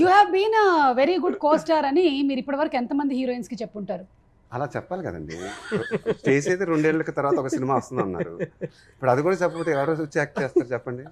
You have been very good co star అని మీరు ఇప్పటివరకు ఎంతమంది హీరోయిన్స్కి చెప్పుంటారు? అలా చెప్పాలి కదండి. చేసేది రెండేళ్ళకి తర్వాత ఒక సినిమా వస్తుంది అన్నారు ఇప్పుడు అది కూడా చెప్పకపోతే ఎవరో వచ్చి యాక్ట్ చేస్తారు చెప్పండి?